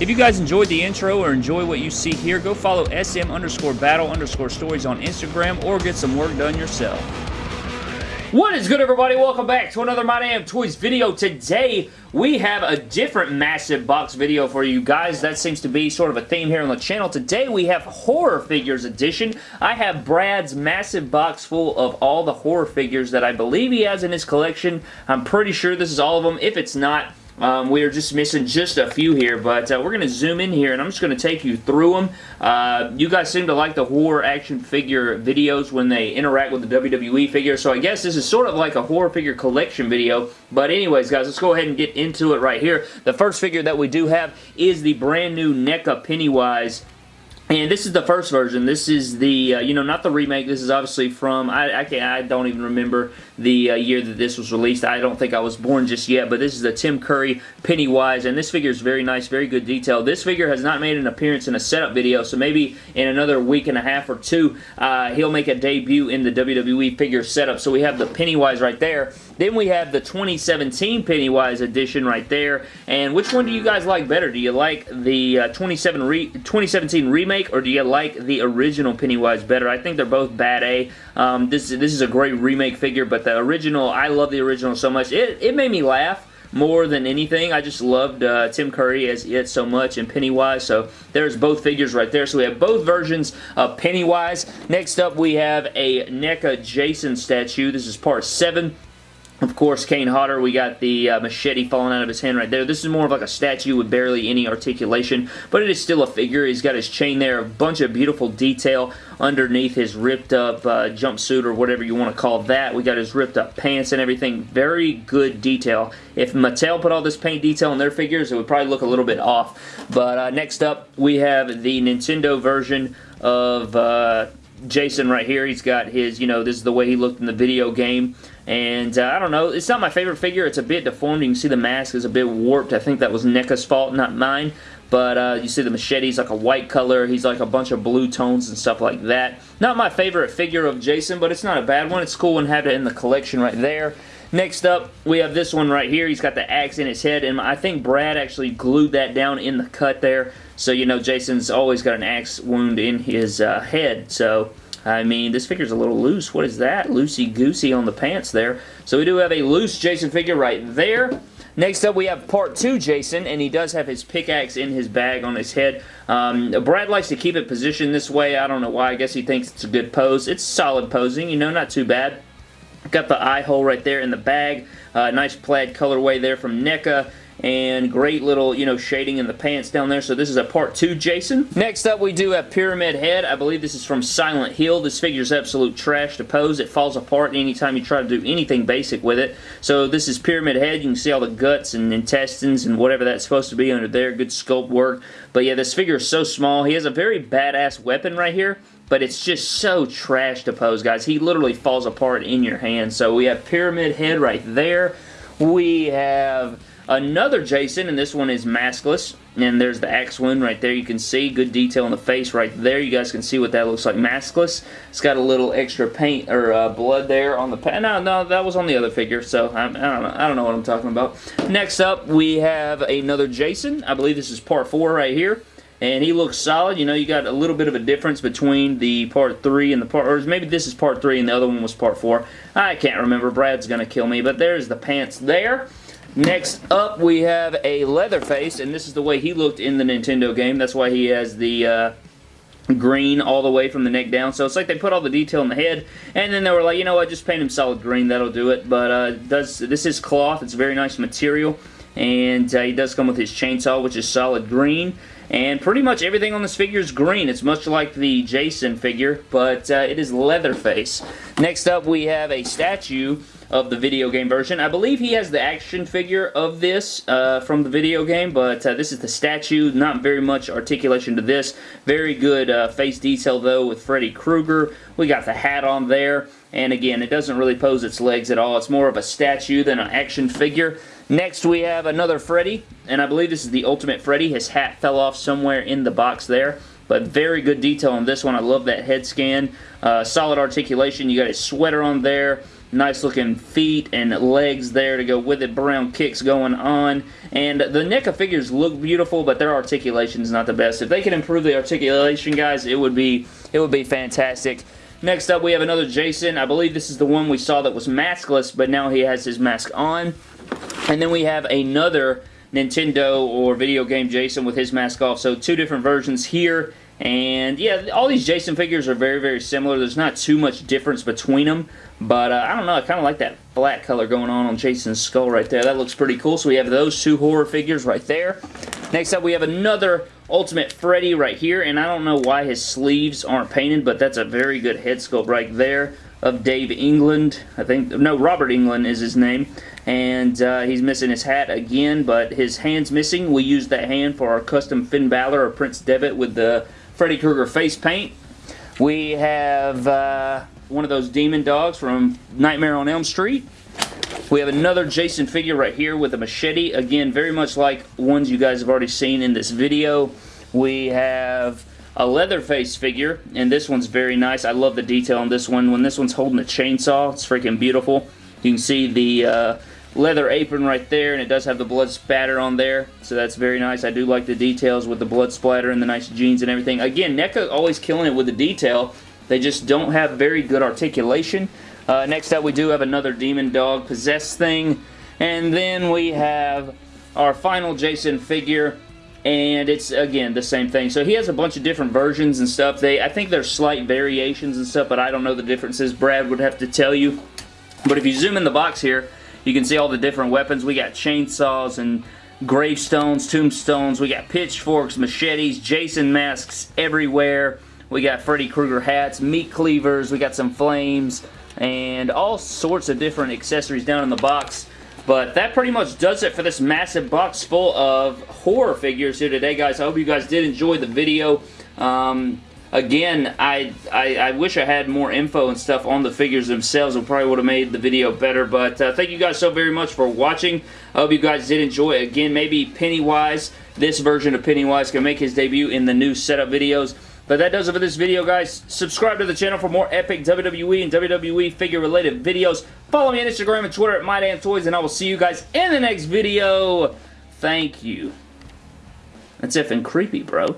If you guys enjoyed the intro or enjoy what you see here, go follow SM underscore battle underscore stories on Instagram or get some work done yourself. What is good everybody? Welcome back to another My Damn Toys video. Today we have a different massive box video for you guys. That seems to be sort of a theme here on the channel. Today we have Horror Figures Edition. I have Brad's massive box full of all the horror figures that I believe he has in his collection. I'm pretty sure this is all of them. If it's not, um, we are just missing just a few here, but uh, we're going to zoom in here, and I'm just going to take you through them. Uh, you guys seem to like the horror action figure videos when they interact with the WWE figure, so I guess this is sort of like a horror figure collection video, but anyways, guys, let's go ahead and get into it right here. The first figure that we do have is the brand new NECA Pennywise and this is the first version. This is the, uh, you know, not the remake. This is obviously from, I, I, can't, I don't even remember the uh, year that this was released. I don't think I was born just yet, but this is the Tim Curry Pennywise, and this figure is very nice, very good detail. This figure has not made an appearance in a setup video, so maybe in another week and a half or two, uh, he'll make a debut in the WWE figure setup. So we have the Pennywise right there. Then we have the 2017 Pennywise edition right there. And which one do you guys like better? Do you like the uh, 27 re 2017 remake or do you like the original Pennywise better? I think they're both bad A. Um, this, this is a great remake figure, but the original, I love the original so much. It, it made me laugh more than anything. I just loved uh, Tim Curry as it so much and Pennywise. So there's both figures right there. So we have both versions of Pennywise. Next up we have a NECA Jason statue. This is part 7. Of course, Kane Hodder, we got the uh, machete falling out of his hand right there. This is more of like a statue with barely any articulation, but it is still a figure. He's got his chain there, a bunch of beautiful detail underneath his ripped up uh, jumpsuit or whatever you want to call that. We got his ripped up pants and everything. Very good detail. If Mattel put all this paint detail in their figures, it would probably look a little bit off. But uh, next up, we have the Nintendo version of uh, Jason right here. He's got his, you know, this is the way he looked in the video game. And uh, I don't know, it's not my favorite figure. It's a bit deformed. You can see the mask is a bit warped. I think that was NECA's fault, not mine. But uh, you see the machete's like a white color. He's like a bunch of blue tones and stuff like that. Not my favorite figure of Jason, but it's not a bad one. It's cool and have it in the collection right there. Next up, we have this one right here. He's got the axe in his head, and I think Brad actually glued that down in the cut there. So, you know, Jason's always got an axe wound in his uh, head. So, I mean, this figure's a little loose. What is that? Loosey-goosey on the pants there. So we do have a loose Jason figure right there. Next up, we have part two Jason, and he does have his pickaxe in his bag on his head. Um, Brad likes to keep it positioned this way. I don't know why. I guess he thinks it's a good pose. It's solid posing, you know, not too bad. Got the eye hole right there in the bag. Uh, nice plaid colorway there from NECA and great little, you know, shading in the pants down there. So this is a part two Jason. Next up, we do have Pyramid Head. I believe this is from Silent Hill. This figure is absolute trash to pose. It falls apart anytime you try to do anything basic with it. So this is Pyramid Head. You can see all the guts and intestines and whatever that's supposed to be under there. Good sculpt work. But yeah, this figure is so small. He has a very badass weapon right here but it's just so trash to pose, guys. He literally falls apart in your hand. So we have Pyramid Head right there. We have Another Jason, and this one is maskless. And there's the axe wound right there. You can see good detail in the face right there. You guys can see what that looks like maskless. It's got a little extra paint or uh, blood there on the No, no, that was on the other figure. So I, I, don't know. I don't know what I'm talking about. Next up, we have another Jason. I believe this is part four right here and he looks solid. You know, you got a little bit of a difference between the part 3 and the part, or maybe this is part 3 and the other one was part 4. I can't remember. Brad's going to kill me, but there's the pants there. Next up, we have a Leatherface, and this is the way he looked in the Nintendo game. That's why he has the uh, green all the way from the neck down. So it's like they put all the detail in the head, and then they were like, you know what, just paint him solid green. That'll do it. But uh, does this is cloth. It's very nice material, and uh, he does come with his chainsaw, which is solid green. And pretty much everything on this figure is green. It's much like the Jason figure, but uh, it is Leatherface. Next up, we have a statue of the video game version. I believe he has the action figure of this uh, from the video game, but uh, this is the statue. Not very much articulation to this. Very good uh, face detail, though, with Freddy Krueger. We got the hat on there, and again, it doesn't really pose its legs at all. It's more of a statue than an action figure. Next, we have another Freddy, and I believe this is the Ultimate Freddy. His hat fell off somewhere in the box there but very good detail on this one. I love that head scan. Uh, solid articulation. You got his sweater on there. nice looking feet and legs there to go with it. Brown kicks going on. And the NECA figures look beautiful, but their articulation is not the best. If they can improve the articulation, guys, it would be it would be fantastic. Next up, we have another Jason. I believe this is the one we saw that was maskless, but now he has his mask on. And then we have another Nintendo or video game Jason with his mask off. So two different versions here. And yeah, all these Jason figures are very, very similar. There's not too much difference between them. But uh, I don't know, I kind of like that black color going on on Jason's skull right there. That looks pretty cool. So we have those two horror figures right there. Next up, we have another Ultimate Freddy right here. And I don't know why his sleeves aren't painted, but that's a very good head sculpt right there of Dave England. I think, no, Robert Englund is his name. And uh, he's missing his hat again, but his hand's missing. We used that hand for our custom Finn Balor or Prince Devitt with the Freddy Krueger face paint. We have uh, one of those demon dogs from Nightmare on Elm Street. We have another Jason figure right here with a machete. Again, very much like ones you guys have already seen in this video. We have a Leatherface figure, and this one's very nice. I love the detail on this one. When this one's holding a chainsaw, it's freaking beautiful. You can see the uh, leather apron right there, and it does have the blood spatter on there, so that's very nice. I do like the details with the blood splatter and the nice jeans and everything. Again, NECA always killing it with the detail. They just don't have very good articulation. Uh, next up, we do have another Demon Dog Possessed thing, and then we have our final Jason figure, and it's again the same thing. So he has a bunch of different versions and stuff. They I think there's slight variations and stuff but I don't know the differences Brad would have to tell you. But if you zoom in the box here you can see all the different weapons. We got chainsaws and gravestones tombstones. We got pitchforks machetes Jason masks everywhere we got Freddy Krueger hats meat cleavers we got some flames and all sorts of different accessories down in the box but that pretty much does it for this massive box full of horror figures here today, guys. I hope you guys did enjoy the video. Um, again, I, I, I, wish I had more info and stuff on the figures themselves. It probably would have made the video better. But uh, thank you guys so very much for watching. I hope you guys did enjoy. Again, maybe Pennywise, this version of Pennywise can make his debut in the new setup videos. But that does it for this video, guys. Subscribe to the channel for more epic WWE and WWE figure-related videos. Follow me on Instagram and Twitter at MyDamnToys, and I will see you guys in the next video. Thank you. That's effing creepy, bro.